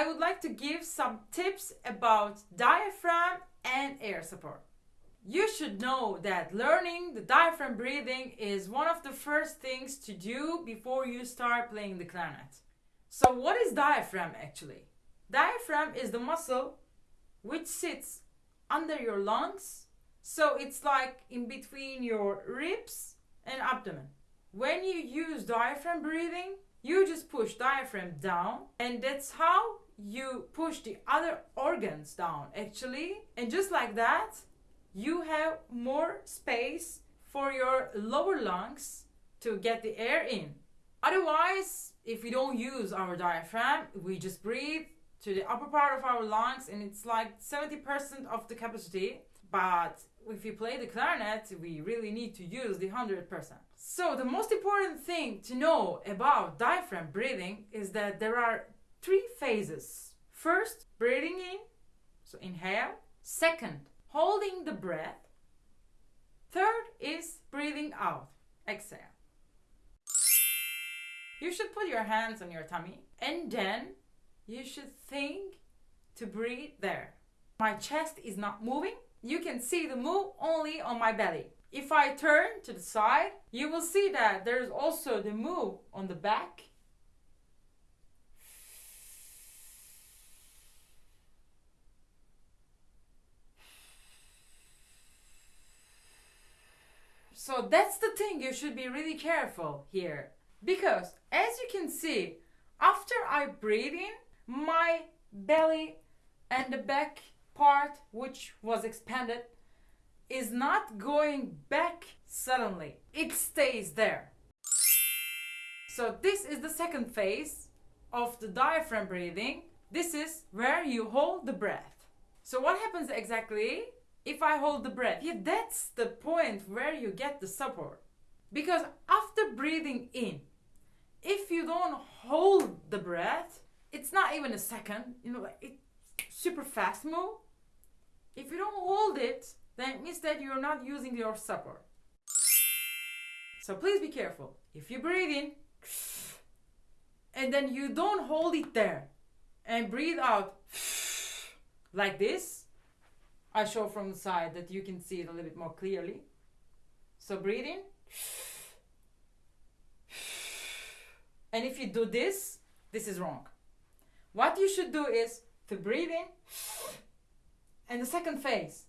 I would like to give some tips about diaphragm and air support. You should know that learning the diaphragm breathing is one of the first things to do before you start playing the clarinet. So, what is diaphragm actually? Diaphragm is the muscle which sits under your lungs. So, it's like in between your ribs and abdomen. When you use diaphragm breathing, you just push diaphragm down, and that's how you push the other organs down actually. And just like that, you have more space for your lower lungs to get the air in. Otherwise, if we don't use our diaphragm, we just breathe to the upper part of our lungs and it's like 70% of the capacity. But if you play the clarinet, we really need to use the 100%. So, the most important thing to know about diaphragm breathing is that there are three phases. First, breathing in, so inhale. Second, holding the breath. Third is breathing out, exhale. You should put your hands on your tummy and then you should think to breathe there. My chest is not moving. You can see the move only on my belly. If I turn to the side, you will see that there's also the move on the back. So that's the thing you should be really careful here. Because as you can see, after I breathe in, my belly and the back part, which was expanded, is not going back suddenly. It stays there. So this is the second phase of the diaphragm breathing. This is where you hold the breath. So what happens exactly if I hold the breath? Yeah, that's the point where you get the support. Because after breathing in, if you don't hold the breath, it's not even a second, you know, it's super fast move. If you don't hold it, then it means that you're not using your support. So please be careful. If you breathe in and then you don't hold it there and breathe out like this, I show from the side that you can see it a little bit more clearly. So breathe in. And if you do this, this is wrong. What you should do is to breathe in and the second phase,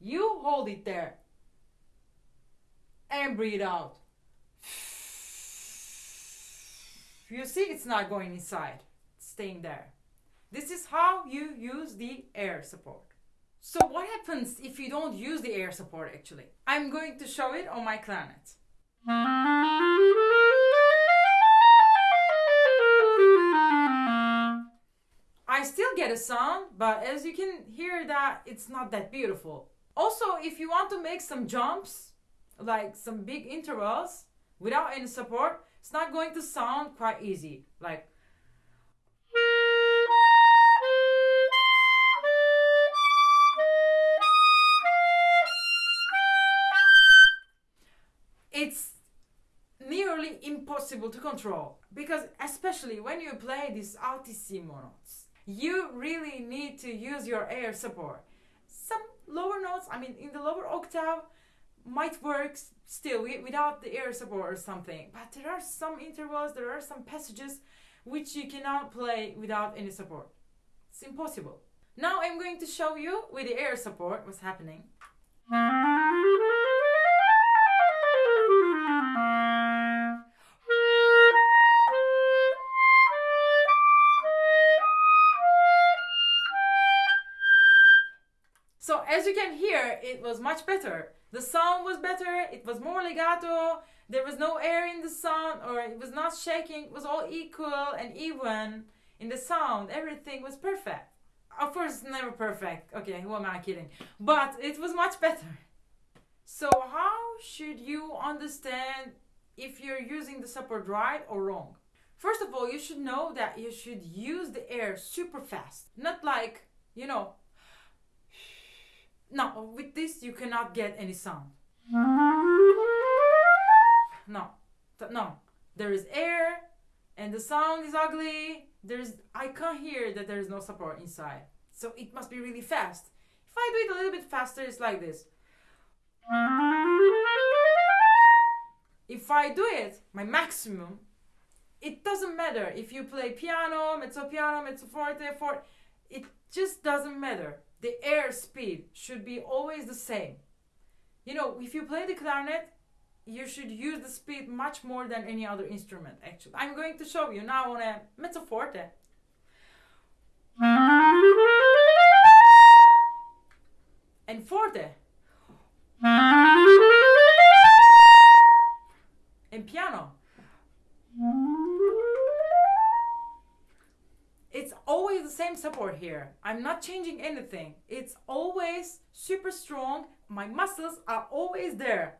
you hold it there and breathe out. You see, it's not going inside, it's staying there. This is how you use the air support. So, what happens if you don't use the air support actually? I'm going to show it on my clarinet. I still get a sound, but as you can hear that it's not that beautiful. Also, if you want to make some jumps, like some big intervals without any support, it's not going to sound quite easy. Like impossible to control. Because especially when you play these altissimo notes you really need to use your air support. Some lower notes i mean in the lower octave might work still without the air support or something. But there are some intervals there are some passages which you cannot play without any support. It's impossible. Now i'm going to show you with the air support what's happening as you can hear, it was much better. The sound was better, it was more legato, there was no air in the sound, or it was not shaking, it was all equal and even in the sound. Everything was perfect. Of course, never perfect. Okay, who am I kidding? But it was much better. So, how should you understand if you're using the support right or wrong? First of all, you should know that you should use the air super fast. Not like, you know, no, with this you cannot get any sound. No, no. There is air, and the sound is ugly, there's I can't hear that there is no support inside. So it must be really fast. If I do it a little bit faster, it's like this. If I do it, my maximum, it doesn't matter if you play piano, mezzo piano, mezzo forte, forte, it just doesn't matter. The air speed should be always the same. You know, if you play the clarinet, you should use the speed much more than any other instrument actually. I'm going to show you now on a mezzo forte. And forte. Same support here. I'm not changing anything. It's always super strong. My muscles are always there.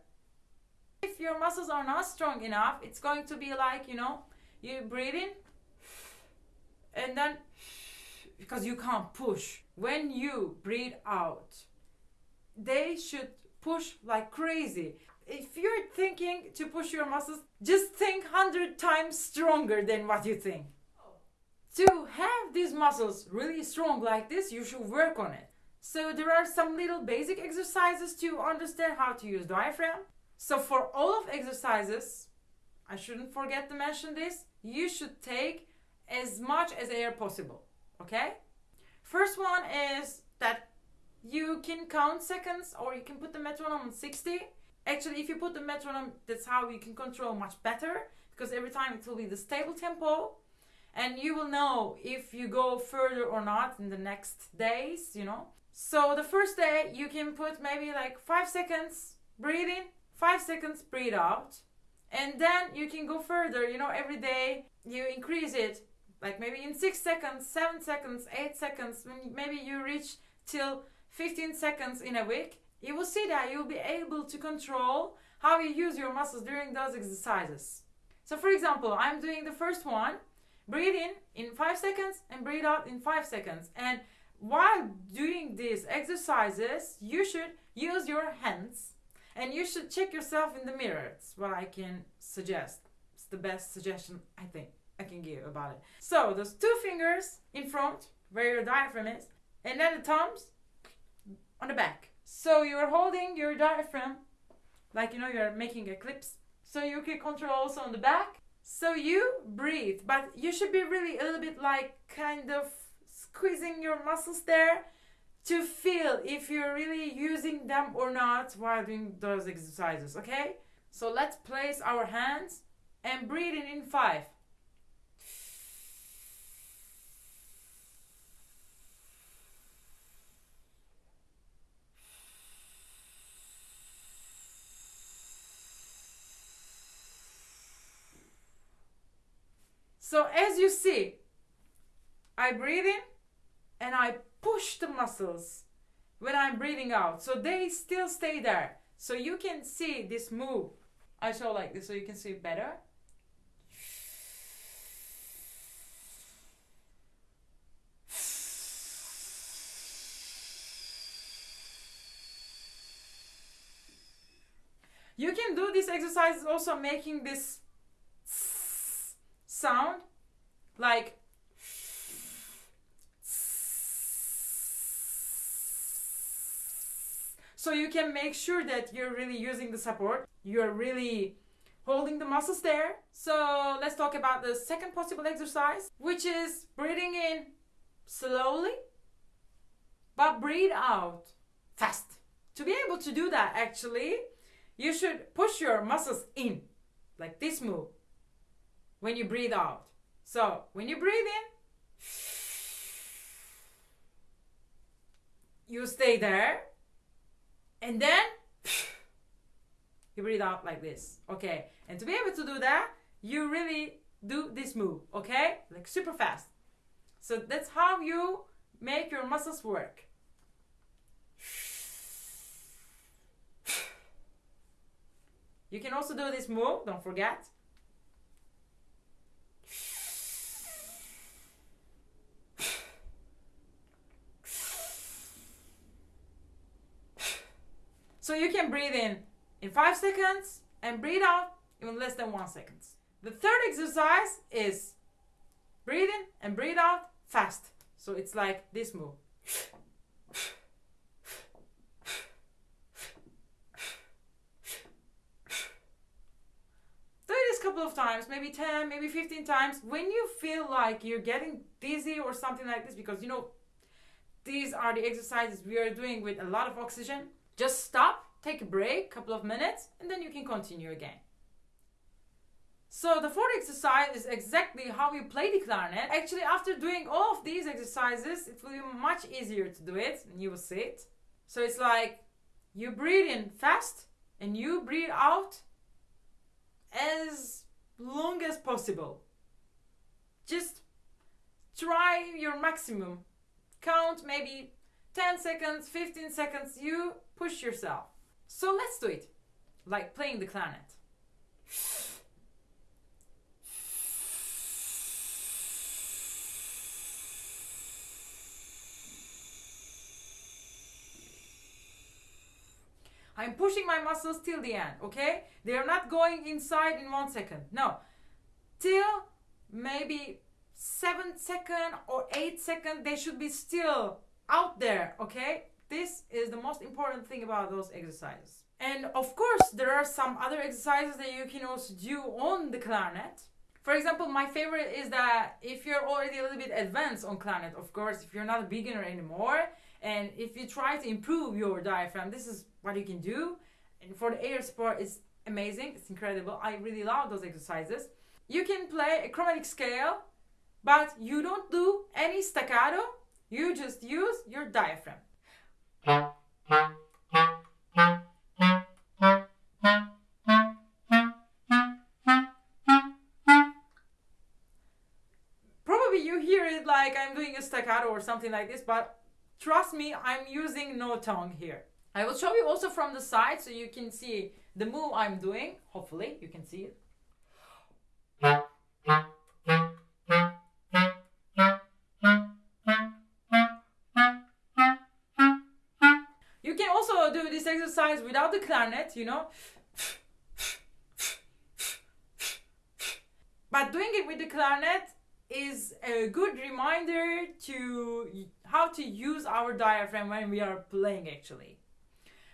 If your muscles are not strong enough, it's going to be like, you know, you breathe in and then because you can't push. When you breathe out, they should push like crazy. If you're thinking to push your muscles, just think 100 times stronger than what you think. To have these muscles really strong like this, you should work on it. So there are some little basic exercises to understand how to use diaphragm. So for all of exercises, I shouldn't forget to mention this, you should take as much as air possible, okay? First one is that you can count seconds or you can put the metronome on 60. Actually, if you put the metronome, that's how you can control much better because every time it will be the stable tempo and you will know if you go further or not in the next days, you know. So the first day you can put maybe like 5 seconds breathing 5 seconds breathe out and then you can go further you know every day you increase it like maybe in 6 seconds 7 seconds 8 seconds maybe you reach till 15 seconds in a week you will see that you'll be able to control how you use your muscles during those exercises so for example i'm doing the first one breathe in in 5 seconds and breathe out in 5 seconds and while doing these exercises you should use your hands and you should check yourself in the mirror. It's what I can suggest. It's the best suggestion I think I can give about it. So those two fingers in front, where your diaphragm is, and then the thumbs on the back. So you're holding your diaphragm like you know you're making a clips. So you can control also on the back. So you breathe, but you should be really a little bit like kind of squeezing your muscles there to feel if you're really using them or not while doing those exercises, okay? So let's place our hands and breathe in in five. So as you see, I breathe in and I push the muscles when I'm breathing out. So they still stay there. So you can see this move. I show like this so you can see better. You can do this exercise also making this sound like So you can make sure that you're really using the support. You're really holding the muscles there. So let's talk about the second possible exercise, which is breathing in slowly, but breathe out fast. To be able to do that, actually, you should push your muscles in, like this move, when you breathe out. So when you breathe in, you stay there and then you breathe out like this okay? And to be able to do that you really do this move okay? Like super fast. So that's how you make your muscles work. You can also do this move don't forget So you can breathe in in 5 seconds and breathe out in less than 1 seconds. The third exercise is breathe in and breathe out fast. So it's like this move. Do this couple of times, maybe 10, maybe 15 times. When you feel like you're getting dizzy or something like this, because you know, these are the exercises we are doing with a lot of oxygen, just stop, take a break, couple of minutes, and then you can continue again. So the fourth exercise is exactly how you play the clarinet. Actually, after doing all of these exercises, it will be much easier to do it, and you will see it. So it's like you breathe in fast and you breathe out as long as possible. Just try your maximum. Count maybe 10 seconds, 15 seconds, you push yourself. So let's do it. Like playing the clarinet. I'm pushing my muscles till the end, okay? They're not going inside in one second. No. Till maybe seven second or eight second, they should be still out there, okay? This is the most important thing about those exercises. And of course, there are some other exercises that you can also do on the clarinet. For example, my favorite is that if you're already a little bit advanced on clarinet, of course, if you're not a beginner anymore, and if you try to improve your diaphragm, this is what you can do. And for the air support, it's amazing. It's incredible. I really love those exercises. You can play a chromatic scale, but you don't do any staccato. You just use your diaphragm. Probably you hear it like I'm doing a staccato or something like this, but Trust me, I'm using no tongue here. I will show you also from the side so you can see the move I'm doing. Hopefully you can see it. Do this exercise without the clarinet, you know. But doing it with the clarinet is a good reminder to how to use our diaphragm when we are playing actually.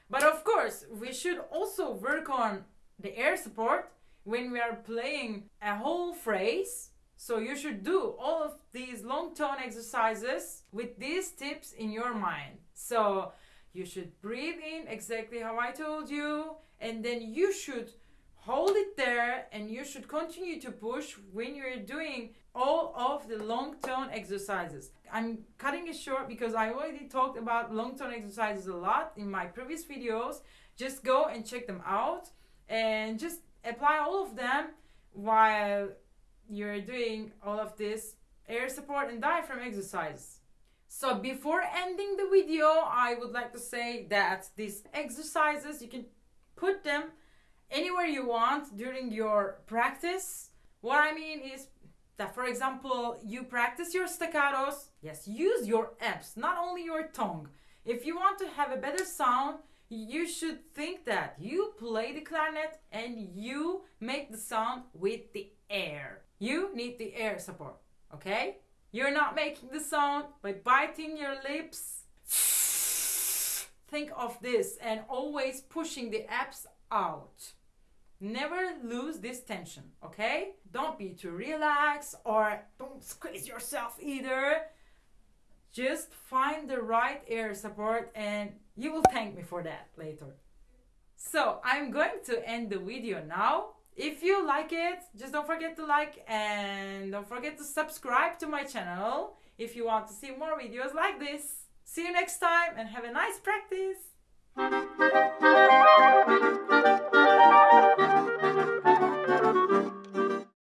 But of course, we should also work on the air support when we are playing a whole phrase. So you should do all of these long tone exercises with these tips in your mind. So you should breathe in exactly how I told you and then you should hold it there and you should continue to push when you're doing all of the long tone exercises. I'm cutting it short because I already talked about long tone exercises a lot in my previous videos. Just go and check them out and just apply all of them while you're doing all of this air support and diaphragm exercise. So before ending the video, I would like to say that these exercises, you can put them anywhere you want during your practice. What I mean is that for example you practice your staccatos. Yes use your abs not only your tongue. If you want to have a better sound you should think that you play the clarinet and you make the sound with the air. You need the air support okay you're not making the sound by biting your lips think of this and always pushing the abs out Never lose this tension, okay? Don't be too relaxed or don't squeeze yourself either. Just find the right air support and you will thank me for that later. So I'm going to end the video now. If you like it, just don't forget to like and don't forget to subscribe to my channel if you want to see more videos like this. See you next time and have a nice practice.